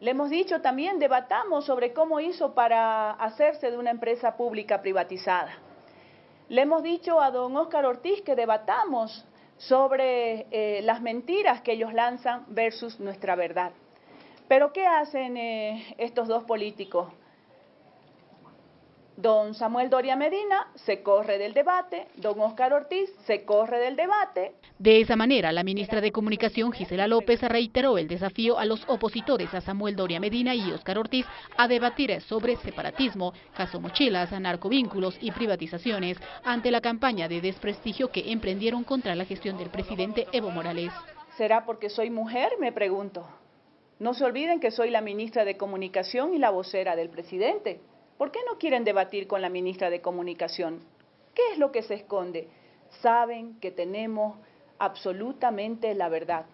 Le hemos dicho también, debatamos sobre cómo hizo para hacerse de una empresa pública privatizada. Le hemos dicho a don Óscar Ortiz que debatamos sobre eh, las mentiras que ellos lanzan versus nuestra verdad. Pero ¿qué hacen eh, estos dos políticos? Don Samuel Doria Medina se corre del debate, don Óscar Ortiz se corre del debate. De esa manera, la ministra de Comunicación, Gisela López, reiteró el desafío a los opositores a Samuel Doria Medina y Óscar Ortiz a debatir sobre separatismo, caso mochilas, narcovínculos y privatizaciones ante la campaña de desprestigio que emprendieron contra la gestión del presidente Evo Morales. ¿Será porque soy mujer? Me pregunto. No se olviden que soy la ministra de Comunicación y la vocera del presidente. ¿Por qué no quieren debatir con la ministra de Comunicación? ¿Qué es lo que se esconde? Saben que tenemos absolutamente la verdad.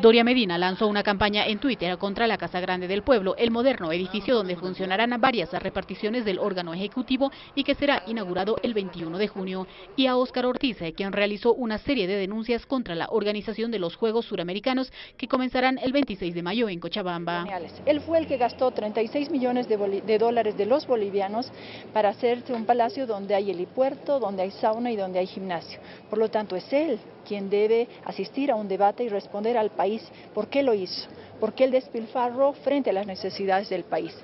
Doria Medina lanzó una campaña en Twitter contra la Casa Grande del Pueblo, el moderno edificio donde funcionarán varias reparticiones del órgano ejecutivo y que será inaugurado el 21 de junio, y a Óscar Ortiz, quien realizó una serie de denuncias contra la organización de los Juegos Suramericanos que comenzarán el 26 de mayo en Cochabamba. Él fue el que gastó 36 millones de, de dólares de los bolivianos para hacerse un palacio donde hay helipuerto, donde hay sauna y donde hay gimnasio. Por lo tanto, es él quien debe asistir a un debate y responder al país por qué lo hizo, por qué el despilfarro frente a las necesidades del país.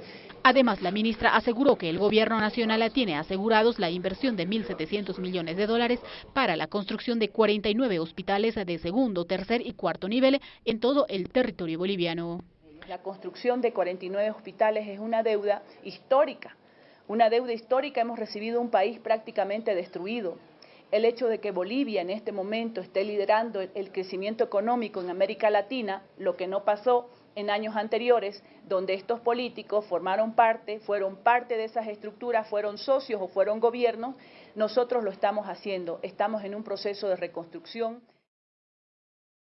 Además, la ministra aseguró que el gobierno nacional tiene asegurados la inversión de 1.700 millones de dólares para la construcción de 49 hospitales de segundo, tercer y cuarto nivel en todo el territorio boliviano. La construcción de 49 hospitales es una deuda histórica. Una deuda histórica, hemos recibido un país prácticamente destruido, el hecho de que Bolivia en este momento esté liderando el, crecimiento económico en América Latina, lo que no pasó en años anteriores, donde estos políticos formaron parte, fueron parte de esas estructuras, fueron socios o fueron gobiernos, nosotros lo estamos haciendo, estamos en un proceso de reconstrucción.